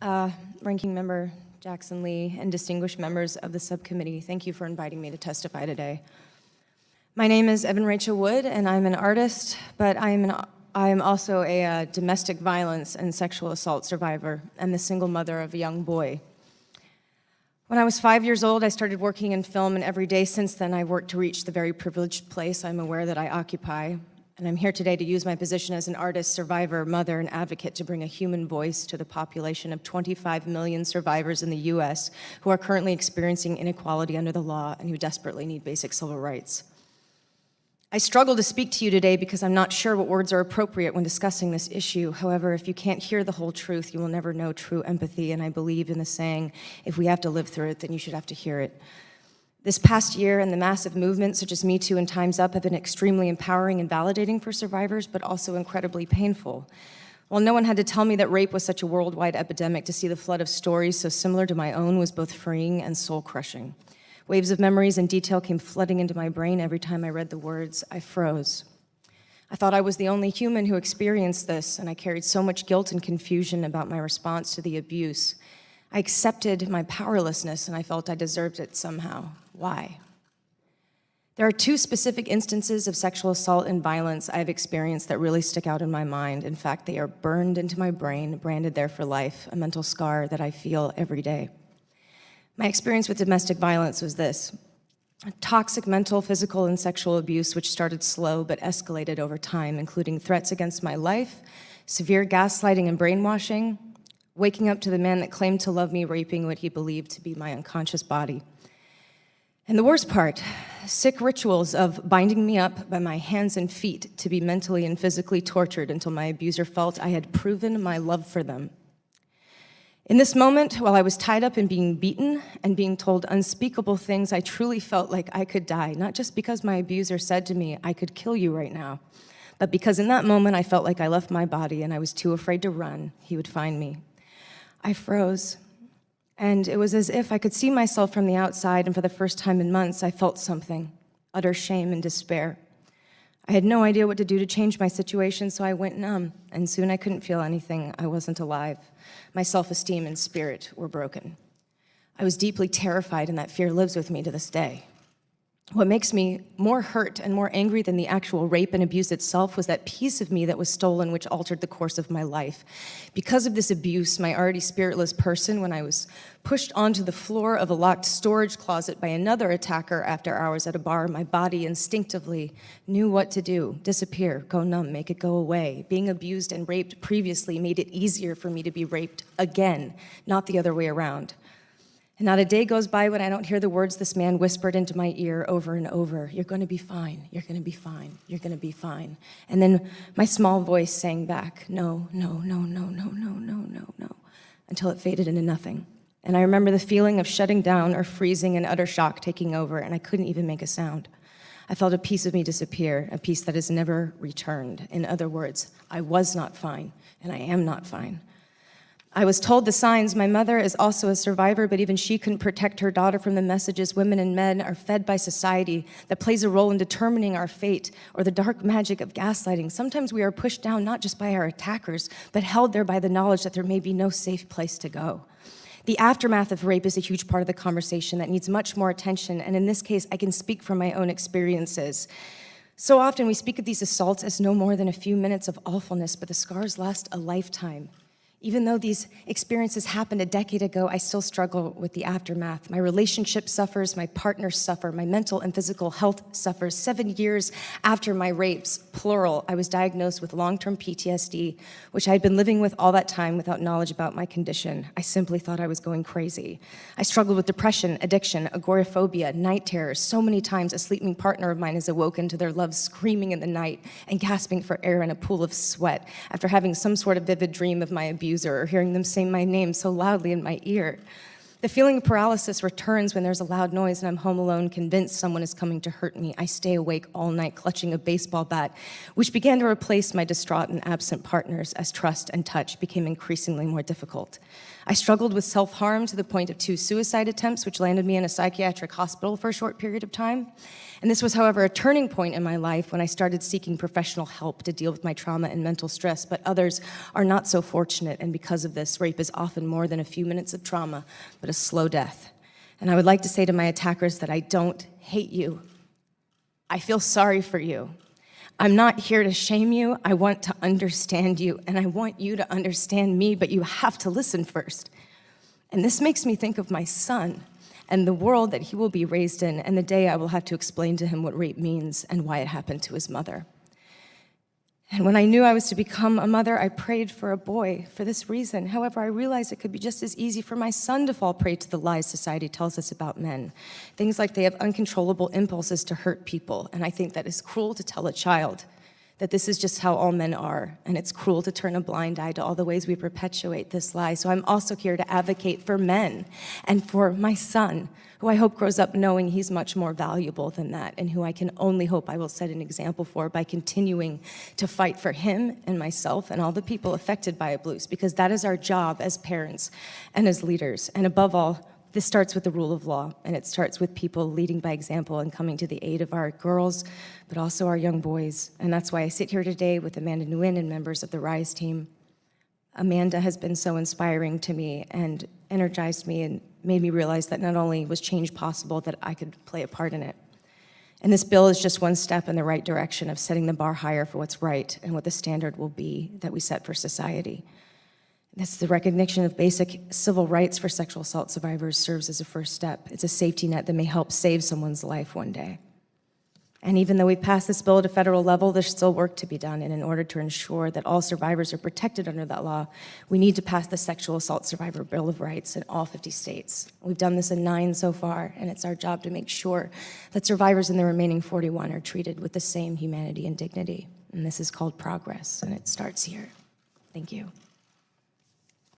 uh, Ranking Member Jackson Lee, and distinguished members of the subcommittee, thank you for inviting me to testify today. My name is Evan Rachel Wood, and I'm an artist, but I am, an, I am also a uh, domestic violence and sexual assault survivor and the single mother of a young boy. When I was five years old, I started working in film, and every day since then, I've worked to reach the very privileged place I'm aware that I occupy, and I'm here today to use my position as an artist, survivor, mother, and advocate to bring a human voice to the population of 25 million survivors in the U.S. who are currently experiencing inequality under the law and who desperately need basic civil rights. I struggle to speak to you today because I'm not sure what words are appropriate when discussing this issue. However, if you can't hear the whole truth, you will never know true empathy, and I believe in the saying, if we have to live through it, then you should have to hear it. This past year and the massive movements such as Me Too and Time's Up have been extremely empowering and validating for survivors, but also incredibly painful. While no one had to tell me that rape was such a worldwide epidemic, to see the flood of stories so similar to my own was both freeing and soul-crushing. Waves of memories and detail came flooding into my brain every time I read the words. I froze. I thought I was the only human who experienced this, and I carried so much guilt and confusion about my response to the abuse. I accepted my powerlessness, and I felt I deserved it somehow. Why? There are two specific instances of sexual assault and violence I've experienced that really stick out in my mind. In fact, they are burned into my brain, branded there for life, a mental scar that I feel every day. My experience with domestic violence was this. Toxic mental, physical, and sexual abuse which started slow but escalated over time, including threats against my life, severe gaslighting and brainwashing, waking up to the man that claimed to love me raping what he believed to be my unconscious body. And the worst part, sick rituals of binding me up by my hands and feet to be mentally and physically tortured until my abuser felt I had proven my love for them. In this moment, while I was tied up and being beaten and being told unspeakable things, I truly felt like I could die, not just because my abuser said to me, I could kill you right now, but because in that moment I felt like I left my body and I was too afraid to run, he would find me. I froze. And it was as if I could see myself from the outside, and for the first time in months, I felt something, utter shame and despair. I had no idea what to do to change my situation, so I went numb, and soon I couldn't feel anything. I wasn't alive. My self-esteem and spirit were broken. I was deeply terrified, and that fear lives with me to this day. What makes me more hurt and more angry than the actual rape and abuse itself was that piece of me that was stolen which altered the course of my life. Because of this abuse, my already spiritless person, when I was pushed onto the floor of a locked storage closet by another attacker after hours at a bar, my body instinctively knew what to do, disappear, go numb, make it go away. Being abused and raped previously made it easier for me to be raped again, not the other way around. And not a day goes by when I don't hear the words this man whispered into my ear over and over. You're gonna be fine, you're gonna be fine, you're gonna be fine. And then my small voice sang back, no, no, no, no, no, no, no, no, no, until it faded into nothing. And I remember the feeling of shutting down or freezing and utter shock taking over, and I couldn't even make a sound. I felt a piece of me disappear, a piece that has never returned. In other words, I was not fine, and I am not fine. I was told the signs. My mother is also a survivor, but even she couldn't protect her daughter from the messages women and men are fed by society that plays a role in determining our fate or the dark magic of gaslighting. Sometimes we are pushed down not just by our attackers, but held there by the knowledge that there may be no safe place to go. The aftermath of rape is a huge part of the conversation that needs much more attention, and in this case, I can speak from my own experiences. So often we speak of these assaults as no more than a few minutes of awfulness, but the scars last a lifetime. Even though these experiences happened a decade ago, I still struggle with the aftermath. My relationship suffers, my partners suffer, my mental and physical health suffers. Seven years after my rapes, plural, I was diagnosed with long-term PTSD, which I had been living with all that time without knowledge about my condition. I simply thought I was going crazy. I struggled with depression, addiction, agoraphobia, night terrors. So many times a sleeping partner of mine has awoken to their love screaming in the night and gasping for air in a pool of sweat after having some sort of vivid dream of my abuse accuser or hearing them say my name so loudly in my ear. The feeling of paralysis returns when there's a loud noise and I'm home alone, convinced someone is coming to hurt me. I stay awake all night clutching a baseball bat, which began to replace my distraught and absent partners as trust and touch became increasingly more difficult. I struggled with self-harm to the point of two suicide attempts, which landed me in a psychiatric hospital for a short period of time. And this was, however, a turning point in my life when I started seeking professional help to deal with my trauma and mental stress, but others are not so fortunate, and because of this, rape is often more than a few minutes of trauma, but a slow death. And I would like to say to my attackers that I don't hate you. I feel sorry for you. I'm not here to shame you. I want to understand you, and I want you to understand me, but you have to listen first. And this makes me think of my son and the world that he will be raised in, and the day I will have to explain to him what rape means and why it happened to his mother. And when I knew I was to become a mother, I prayed for a boy for this reason. However, I realized it could be just as easy for my son to fall prey to the lies society tells us about men. Things like they have uncontrollable impulses to hurt people, and I think that is cruel to tell a child that this is just how all men are, and it's cruel to turn a blind eye to all the ways we perpetuate this lie. So I'm also here to advocate for men and for my son, who I hope grows up knowing he's much more valuable than that, and who I can only hope I will set an example for by continuing to fight for him and myself and all the people affected by abuse, because that is our job as parents and as leaders. And above all, this starts with the rule of law, and it starts with people leading by example and coming to the aid of our girls, but also our young boys. And that's why I sit here today with Amanda Nguyen and members of the RISE team. Amanda has been so inspiring to me and energized me and made me realize that not only was change possible, that I could play a part in it. And this bill is just one step in the right direction of setting the bar higher for what's right and what the standard will be that we set for society. That's the recognition of basic civil rights for sexual assault survivors serves as a first step. It's a safety net that may help save someone's life one day. And even though we've passed this bill at a federal level, there's still work to be done. And in order to ensure that all survivors are protected under that law, we need to pass the Sexual Assault Survivor Bill of Rights in all 50 states. We've done this in nine so far, and it's our job to make sure that survivors in the remaining 41 are treated with the same humanity and dignity. And this is called progress, and it starts here. Thank you.